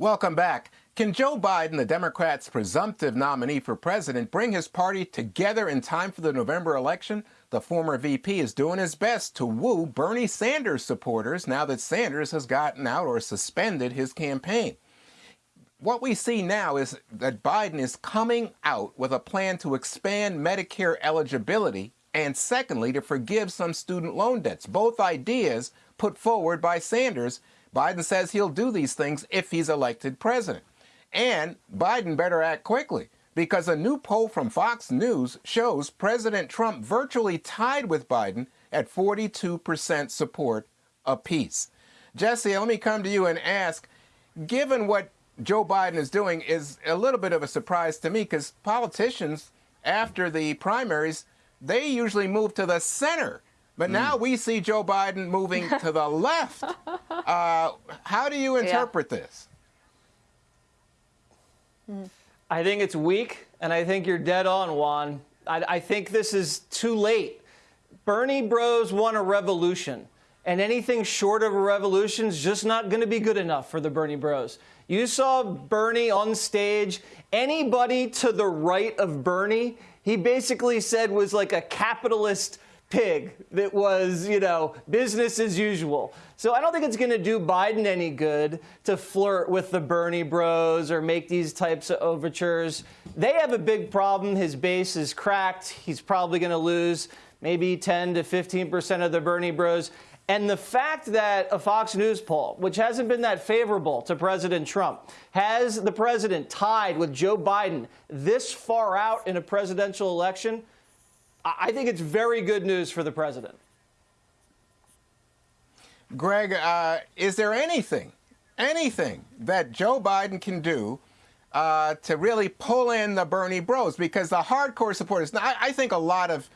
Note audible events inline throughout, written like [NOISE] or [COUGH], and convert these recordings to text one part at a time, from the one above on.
Welcome back. Can Joe Biden, the Democrats' presumptive nominee for president, bring his party together in time for the November election? The former VP is doing his best to woo Bernie Sanders supporters now that Sanders has gotten out or suspended his campaign. What we see now is that Biden is coming out with a plan to expand Medicare eligibility and, secondly, to forgive some student loan debts. Both ideas put forward by Sanders Biden says he'll do these things if he's elected president. And Biden better act quickly because a new poll from Fox News shows President Trump virtually tied with Biden at 42% support apiece. Jesse, let me come to you and ask given what Joe Biden is doing is a little bit of a surprise to me because politicians, after the primaries, they usually move to the center but now mm. we see Joe Biden moving [LAUGHS] to the left. Uh, how do you interpret yeah. this? Mm. I think it's weak, and I think you're dead on, Juan. I, I think this is too late. Bernie Bros won a revolution, and anything short of a revolution is just not going to be good enough for the Bernie Bros. You saw Bernie on stage. Anybody to the right of Bernie, he basically said was like a capitalist pig that was, you know, business as usual. So I don't think it's going to do Biden any good to flirt with the Bernie bros or make these types of overtures. They have a big problem. His base is cracked. He's probably going to lose maybe 10 to 15 percent of the Bernie bros. And the fact that a Fox News poll, which hasn't been that favorable to President Trump, has the president tied with Joe Biden this far out in a presidential election – I think it's very good news for the president. Greg, uh, is there anything, anything that Joe Biden can do uh, to really pull in the Bernie bros? Because the hardcore supporters, I, I think a lot of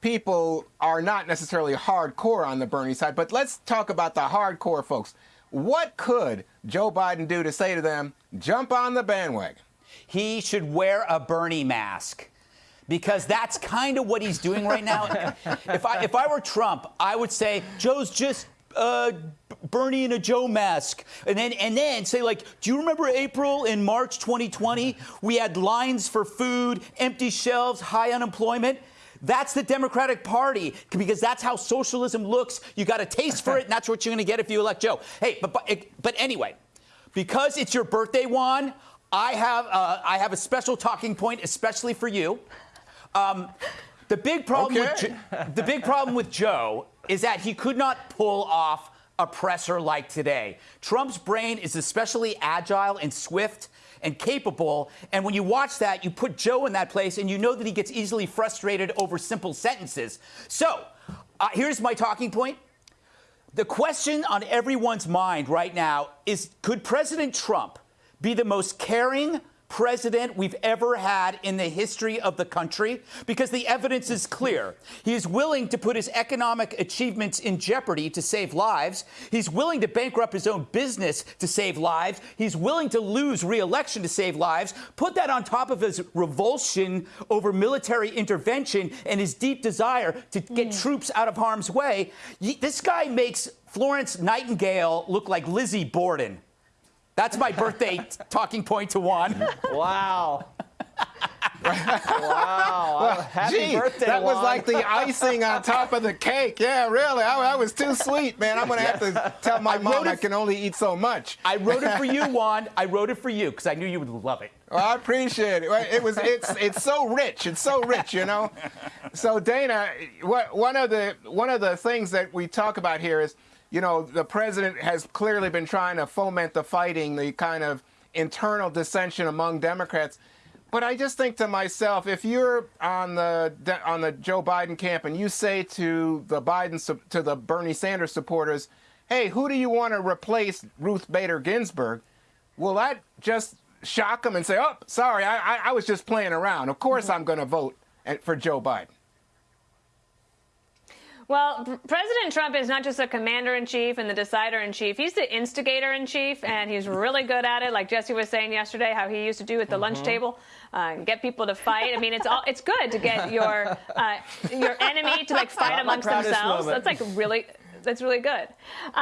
people are not necessarily hardcore on the Bernie side, but let's talk about the hardcore folks. What could Joe Biden do to say to them, jump on the bandwagon? He should wear a Bernie mask because that's kind of what he's doing right now. if I if I were Trump, I would say Joe's just uh, Bernie in a Joe mask, and then and then say like, do you remember April in March 2020? We had lines for food, empty shelves, high unemployment. That's the Democratic Party because that's how socialism looks. You got a taste for it, and that's what you're going to get if you elect Joe. Hey, but but, but anyway, because it's your birthday, Juan. I have uh, I have a special talking point, especially for you. Um, the big problem okay. with the big problem with Joe is that he could not pull off a presser like today. Trump's brain is especially agile and swift and capable. And when you watch that, you put Joe in that place and you know that he gets easily frustrated over simple sentences. So uh, here's my talking point. The question on everyone's mind right now is could President Trump be the most caring, president we've ever had in the history of the country because the evidence is clear. He is willing to put his economic achievements in jeopardy to save lives. He's willing to bankrupt his own business to save lives. He's willing to lose re-election to save lives. Put that on top of his revulsion over military intervention and his deep desire to get mm. troops out of harm's way. This guy makes Florence Nightingale look like Lizzie Borden. That's my birthday talking point to Juan. Wow. wow. Well, Happy gee, birthday, That Juan. was like the icing on top of the cake. Yeah, really. I, I was too sweet, man. I'm going to have to tell my I mom I can only eat so much. I wrote it for you, [LAUGHS] Juan. I wrote it for you because I knew you would love it. Well, I appreciate it. It was it's it's so rich. It's so rich, you know. So Dana, what, one of the one of the things that we talk about here is you know, the president has clearly been trying to foment the fighting, the kind of internal dissension among Democrats. But I just think to myself, if you're on the on the Joe Biden camp and you say to the Biden to the Bernie Sanders supporters, "Hey, who do you want to replace Ruth Bader Ginsburg?" Will that just shock them and say, "Oh, sorry, I, I, I was just playing around. Of course, mm -hmm. I'm going to vote for Joe Biden." Well, President Trump is not just a commander in chief and the decider in chief. He's the instigator in chief, and he's really good at it. Like Jesse was saying yesterday, how he used to do at the mm -hmm. lunch mm-hmm. table, uh, get people to fight. I mean, it's all it's good to get your [LAUGHS] uh, your enemy to like fight amongst themselves. Moment. That's like really that's really good.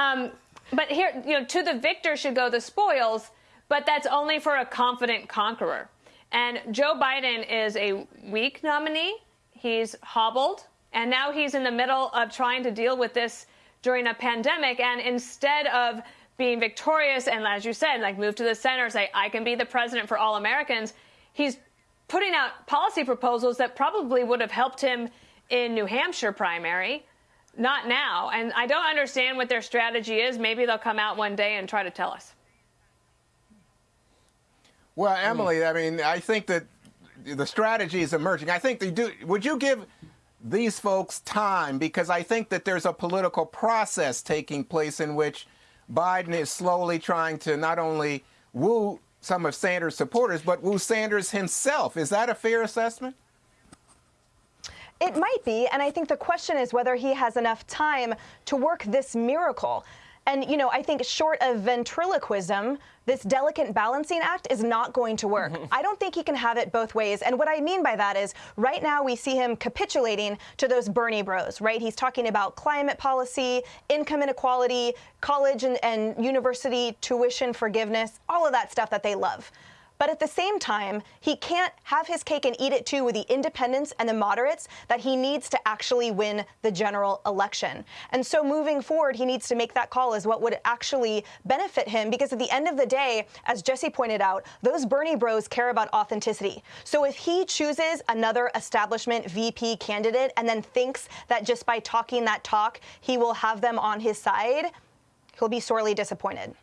Um, but here, you know, to the victor should go the spoils. but that's only for a confident conqueror. And Joe Biden is a weak nominee. He's hobbled, and now he's in the middle of trying to deal with this during a pandemic. And instead of being victorious and, as you said, like move to the center, say, I can be the president for all Americans, he's putting out policy proposals that probably would have helped him in New Hampshire primary. Not now. And I don't understand what their strategy is. Maybe they'll come out one day and try to tell us. Well, Emily, I mean, I think that the strategy is emerging. I think they do. Would you give these folks time? Because I think that there's a political process taking place in which Biden is slowly trying to not only woo some of Sanders' supporters, but woo Sanders himself. Is that a fair assessment? It might be, and I think the question is whether he has enough time to work this miracle. And, you know, I think short of ventriloquism, this delicate balancing act is not going to work. [LAUGHS] I don't think he can have it both ways. And what I mean by that is right now we see him capitulating to those Bernie bros, right? He's talking about climate policy, income inequality, college and, and university tuition forgiveness, all of that stuff that they love. But at the same time, he can't have his cake and eat it too with the independents and the moderates that he needs to actually win the general election. And so moving forward, he needs to make that call as what would actually benefit him because at the end of the day, as Jesse pointed out, those Bernie bros care about authenticity. So if he chooses another establishment VP candidate and then thinks that just by talking that talk, he will have them on his side, he'll be sorely disappointed.